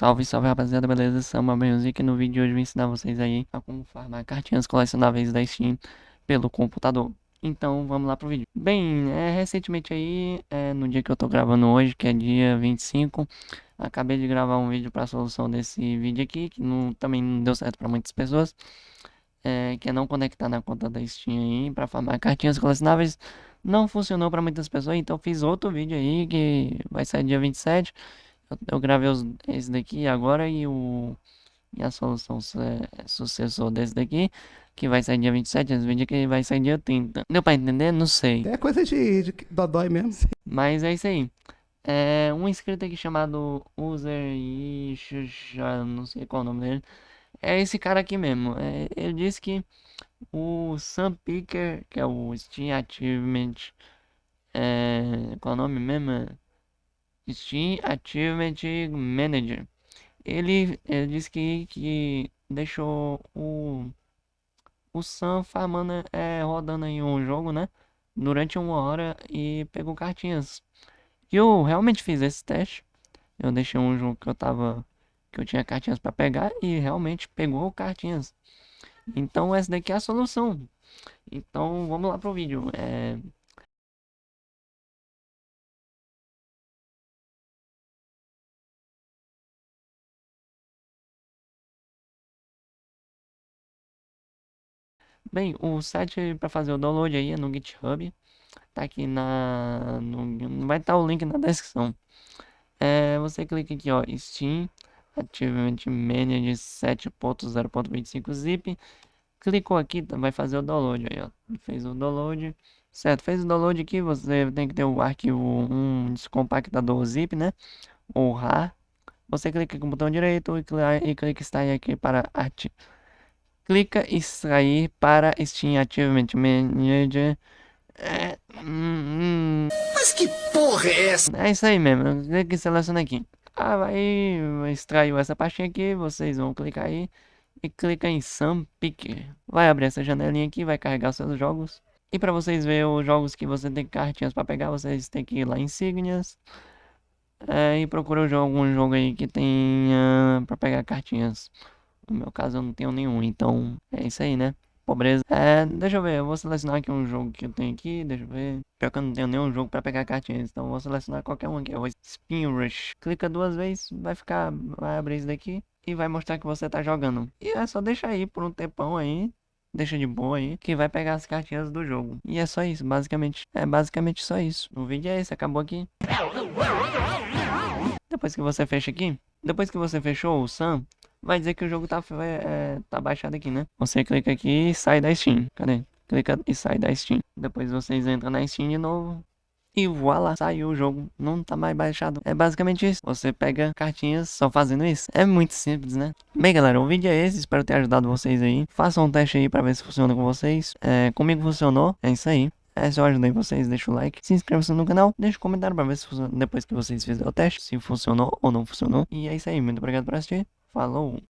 Salve, salve rapaziada, beleza? Samba Music no vídeo de hoje vou ensinar vocês aí a como farmar cartinhas colecionáveis da Steam pelo computador. Então vamos lá pro vídeo. Bem, é, recentemente aí, é, no dia que eu tô gravando hoje, que é dia 25, acabei de gravar um vídeo para a solução desse vídeo aqui, que não, também não deu certo para muitas pessoas. É, que é não conectar na conta da Steam aí para farmar cartinhas colecionáveis. Não funcionou para muitas pessoas, então fiz outro vídeo aí que vai sair dia 27 eu, eu gravei os, esse daqui agora e o e a solução sucessor desse daqui, que vai sair dia 27, esse vídeo aqui vai sair dia 30. Deu pra entender? Não sei. É coisa de, de dodói mesmo. Mas é isso aí. É um inscrito aqui chamado User já não sei qual é o nome dele. É esse cara aqui mesmo. É, ele disse que o Sun Picker, que é o Steam Achievement, é, qual é o nome mesmo? Steam Achievement Manager. Ele, ele disse que, que deixou o, o Sam farmando, é, rodando aí um jogo, né? Durante uma hora e pegou cartinhas. E eu realmente fiz esse teste. Eu deixei um jogo que eu tava. Que eu tinha cartinhas para pegar e realmente pegou cartinhas. Então essa daqui é a solução. Então vamos lá pro vídeo. É, Bem, o site para fazer o download aí é no GitHub. Tá aqui na. No, vai estar tá o link na descrição. É, você clica aqui, ó, Steam Achievement Manager 7.0.25 zip. Clicou aqui, tá, vai fazer o download aí, ó. Fez o download. Certo, fez o download aqui, você tem que ter o arquivo, um descompactador zip, né? Ou RAR. Você clica com o botão direito e clica, e clica extrair aqui para arte clica extrair para Steam Achievement Manager. É, hum, hum. Mas que porra é essa? É isso aí mesmo, clica e seleciona aqui. Ah, vai extraiu essa pastinha aqui, vocês vão clicar aí e clica em Sam Picker. Vai abrir essa janelinha aqui, vai carregar seus jogos. E para vocês verem os jogos que você tem cartinhas para pegar, vocês têm que ir lá em Insígnias. É, e procura algum jogo aí que tenha para pegar cartinhas. No meu caso eu não tenho nenhum, então é isso aí, né? Pobreza. É, deixa eu ver, eu vou selecionar aqui um jogo que eu tenho aqui, deixa eu ver. Pior que eu não tenho nenhum jogo pra pegar cartinhas, então eu vou selecionar qualquer um aqui. Eu vou Spin Rush. Clica duas vezes, vai ficar, vai abrir isso daqui e vai mostrar que você tá jogando. E é só deixar aí por um tempão aí, deixa de boa aí, que vai pegar as cartinhas do jogo. E é só isso, basicamente. É basicamente só isso. O vídeo é esse, acabou aqui. Depois que você fecha aqui, depois que você fechou o Sam, vai dizer que o jogo tá, é, tá baixado aqui, né? Você clica aqui e sai da Steam. Cadê? Clica e sai da Steam. Depois vocês entram na Steam de novo. E voilá, saiu o jogo, não tá mais baixado. É basicamente isso. Você pega cartinhas só fazendo isso. É muito simples, né? Bem, galera, o vídeo é esse. Espero ter ajudado vocês aí. Façam um teste aí pra ver se funciona com vocês. É, comigo funcionou. É isso aí. É, se eu ajudei vocês, deixa o like, se inscreva no canal, deixa um comentário pra ver se funciona depois que vocês fizerem o teste, se funcionou ou não funcionou. E é isso aí, muito obrigado por assistir. Falou!